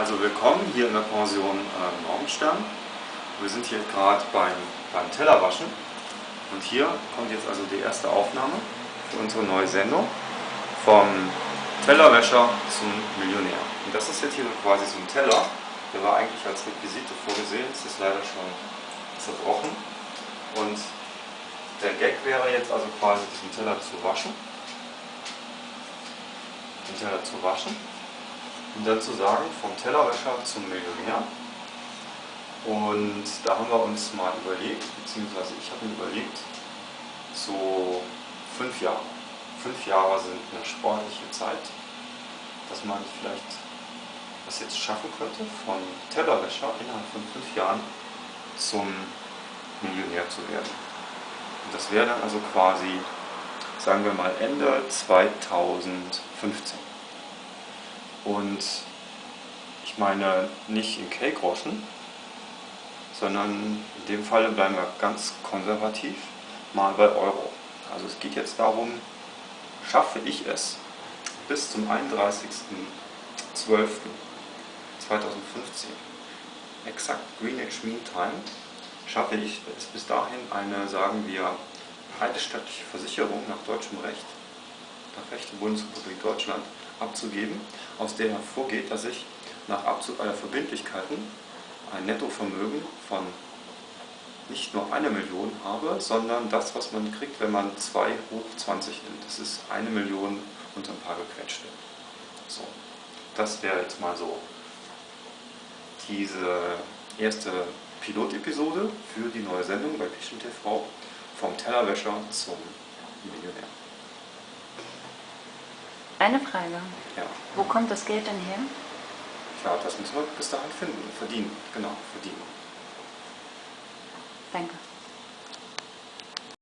Also willkommen hier in der Pension äh, Morgenstern. Wir sind hier gerade beim, beim Tellerwaschen und hier kommt jetzt also die erste Aufnahme für unsere neue Sendung vom Tellerwäscher zum Millionär. Und das ist jetzt hier quasi so ein Teller, der war eigentlich als Requisite vorgesehen, es ist leider schon zerbrochen. Und der Gag wäre jetzt also quasi diesen Teller zu waschen, den Teller zu waschen und dann zu sagen, vom Tellerwäscher zum Millionär. Und da haben wir uns mal überlegt, beziehungsweise ich habe mir überlegt, so fünf Jahre. Fünf Jahre sind eine sportliche Zeit, dass man vielleicht das jetzt schaffen könnte, von Tellerwäscher innerhalb von fünf Jahren zum Millionär zu werden. Und das wäre dann also quasi, sagen wir mal, Ende 2015. Und ich meine nicht in K-Groschen, sondern in dem Fall bleiben wir ganz konservativ, mal bei Euro. Also es geht jetzt darum, schaffe ich es bis zum 31.12.2015, exakt Greenwich Mean Time, schaffe ich es bis dahin eine, sagen wir, eidesstattliche Versicherung nach deutschem Recht, nach Recht der Bundesrepublik Deutschland, abzugeben, aus der hervorgeht, dass ich nach Abzug aller Verbindlichkeiten ein Nettovermögen von nicht nur eine Million habe, sondern das, was man kriegt, wenn man 2 hoch 20 nimmt. Das ist eine Million und ein paar gequetschte. So, das wäre jetzt mal so diese erste Pilotepisode für die neue Sendung bei Pichel TV vom Tellerwäscher zum Millionär. Eine Frage. Ja. Wo kommt das Geld denn her? Ja, das müssen wir bis dahin finden, verdienen, genau, verdienen. Danke.